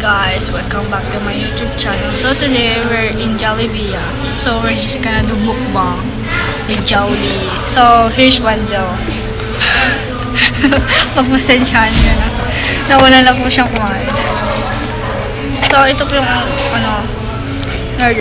guys, welcome back to my YouTube channel. So today we're in Jollibee. ah. So we're just gonna do mukbang with Jollibee. So here's Wanzel. Pagpasensyahan nyo na. Nawala na po siyang kumain. So ito po yung ano, nerd.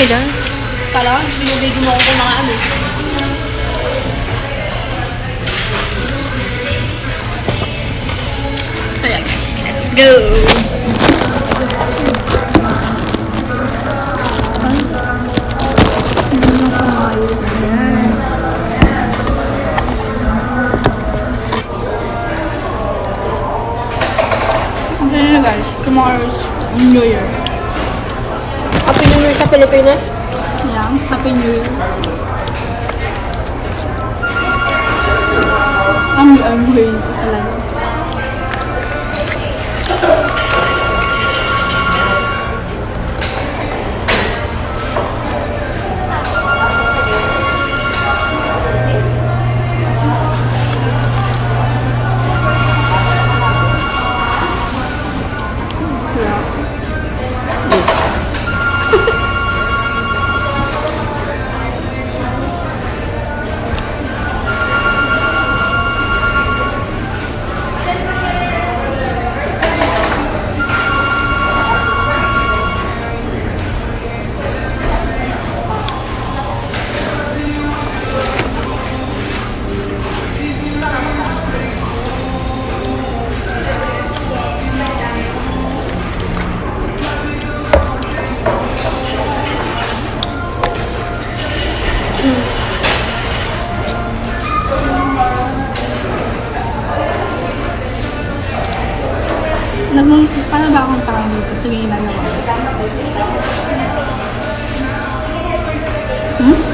Ka dyan? Kala ko, binibigyan mo ako kumain eh. So yeah guys, let's go! Ano na guys, tomorrow New Year. Pilipinas. Yeah, Happy New Year. I'm angry talaga. Nagmang, paano ba akong tao dito? Sige, ginagawa. Hmm?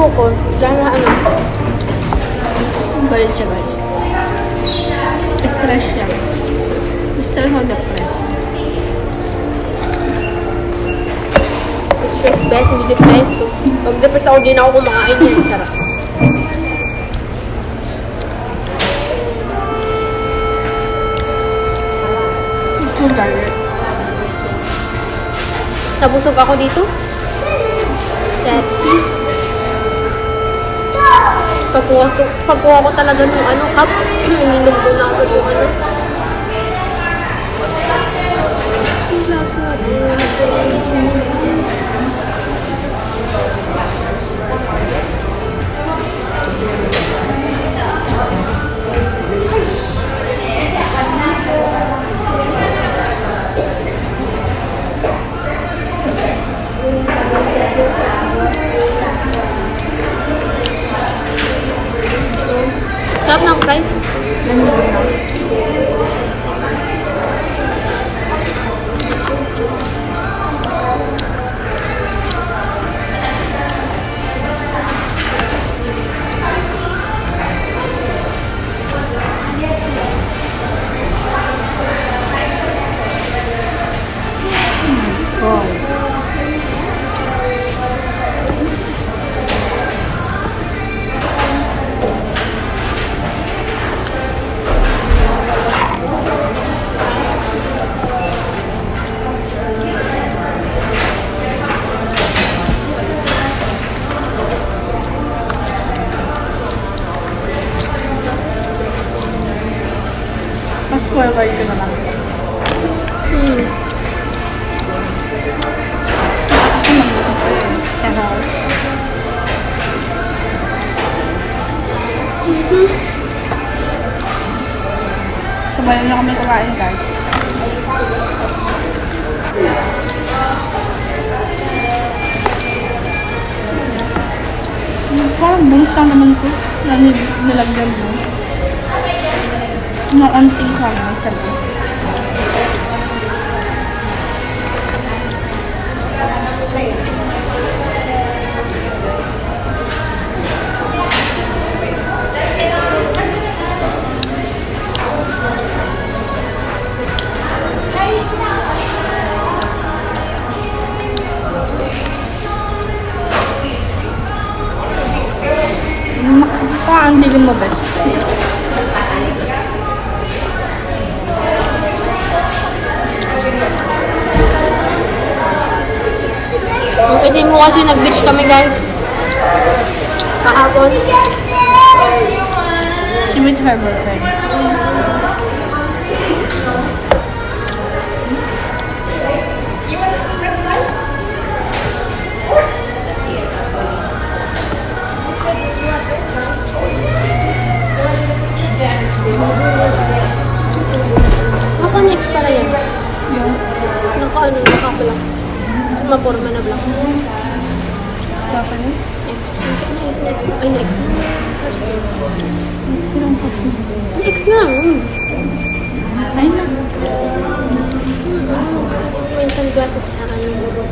Buko. Diyan na ano. Balit siya guys. Stress siya. Stress o depressed. Stress best, hindi depressed. So, pag depressed ako, di na ako kumakain yan. Charot. Nabusog ako dito. Sexy. Pagkuha ko, pagkuha ko talaga ng ano, cup, ininom ko na agad yung ano. Forward ko na lang. Hmm. Pero, Sabayan na kami kumain, guys. Parang lang naman ko na nil- nilagyan mo. Na onting kami, sabi. Mukha ang dilim mo, best. Yung itin mo kasi nag-beach kami guys. Kahapon. She with her boyfriend.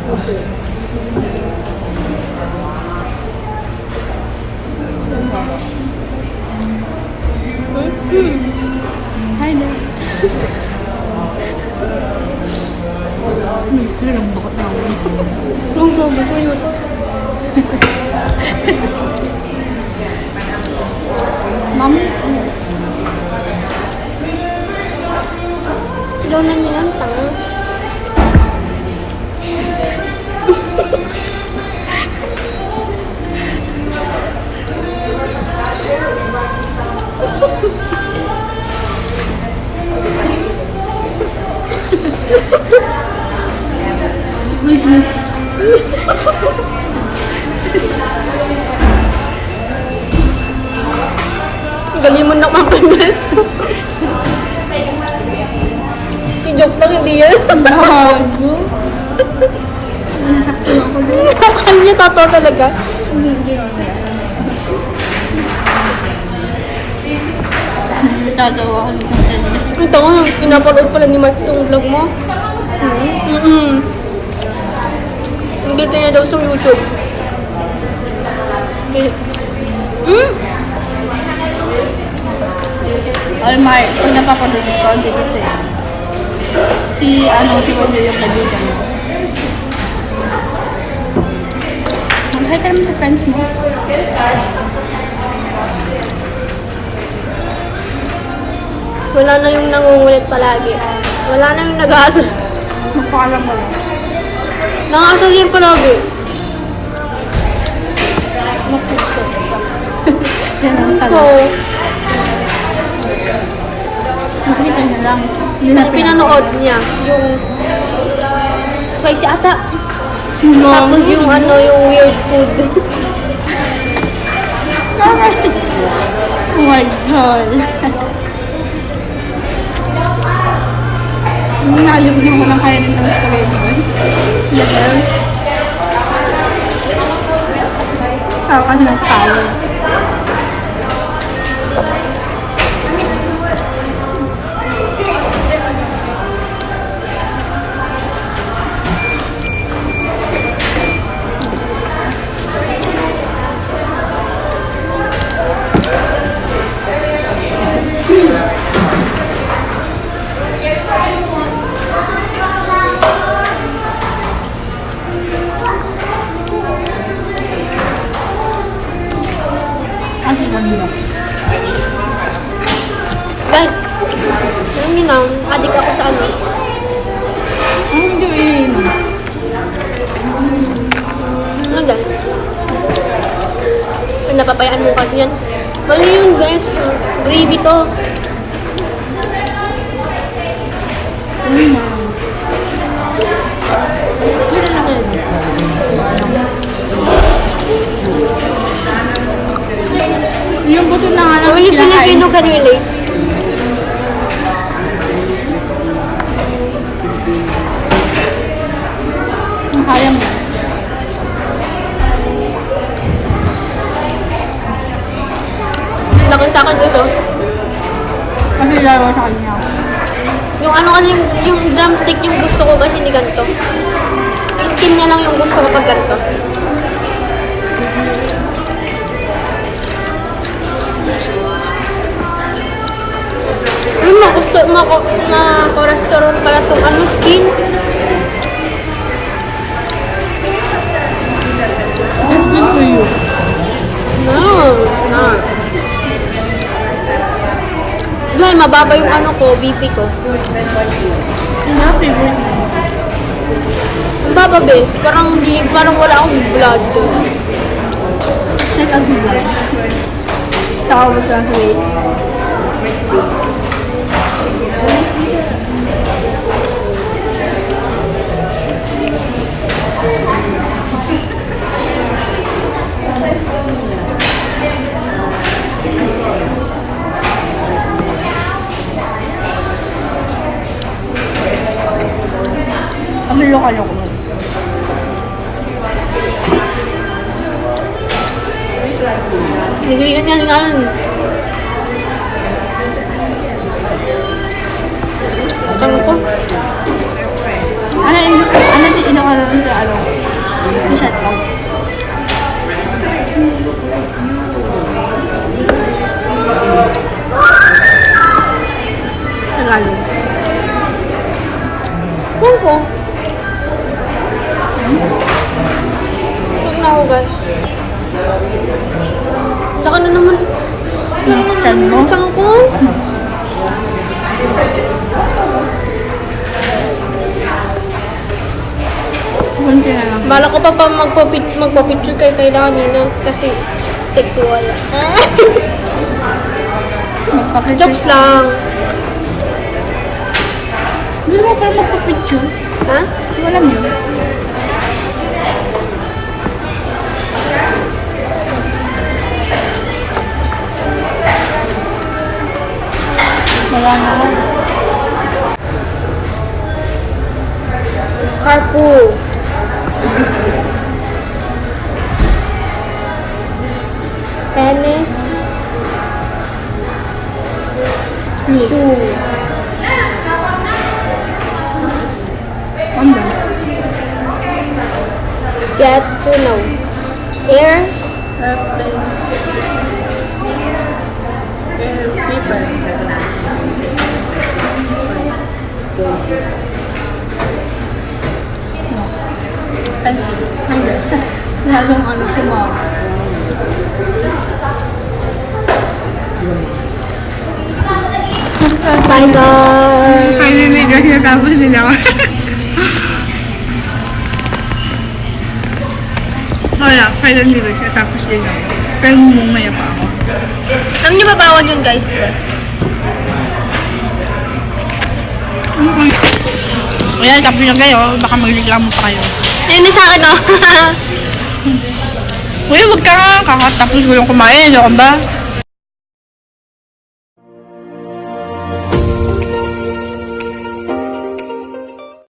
Hmm. Hi there. Hmm, sinong bukot na ako. Ang gabi ko yun. Ma'am, Ilaw na niya yan, tanga. Galing mo na kang panas. I-jokes lang, hindi yan. bago. Akala niya totoo talaga. Nagagawa ko nito. Ito ko, pinapanood pala ni Mark itong vlog mo. Mm-mm. Hindi niya daw sa YouTube. Hmm? Ay, Mar, pag napapanood ko, dito si si ano, si Wanda yung kaibigan mo. Mag-hi ka naman sa friends mo. Wala na yung nangungulit palagi. Wala na yung nag-aasal. Magpaalam mo lang. Nang-aasal yan palagi. Ito, tala. Makita niya lang. Yung pinanood niya, yung spicy ata. Tapos yung ano, yung weird food. Oh my God. Nakalimutan mo ng sa kawin mo. Yan. Tawa ka ng tawa. adik ako sa ano. Ano doing? Ano guys? Napapayaan mo kasi yan. Mali yun guys. Gravy to. Mm. Yung buto na nga lang. Wala Pilipino kanina. Kaya mo. Laki sa akin ito. Kasi laro sa kanya. Yung ano kasi yung, yung drumstick yung gusto ko kasi ni ganito. Yung skin niya lang yung gusto ko pag ganito. Ay, magusto, mako, na cholesterol pala itong ano, skin. Mababa yung ano ko, BP ko. Favorite mo. Ang baba, bes. Parang, di, parang wala akong blood doon. Gulo. Tawag lang sa weight. Guys. Laka na naman. Chan mo? Tiyan ko. Kunti na lang. Bala ko pa pa magpa-pic- magpa-picture kay Kayla kanina kasi sexual. Magpapicture. Jokes lang. Hindi mo pa magpapicture. Ha? Wala mo yun. Wala na. Carpool. Tennis. Shoe. Ano? Jet to no. Air. Pencil. Hindi. Lalong ano. Bye guys. Finally, kasi natapos nila ako. Wala, finally guys, natapos nila ako. Pero mumumaya pa ako. Alam niyo ba bawal yun guys? Ayan, tapos na kayo. Baka magreklamo pa kayo. Na sa akin oh. Uy, wag ka nga. Kakatapos ko lang kumain.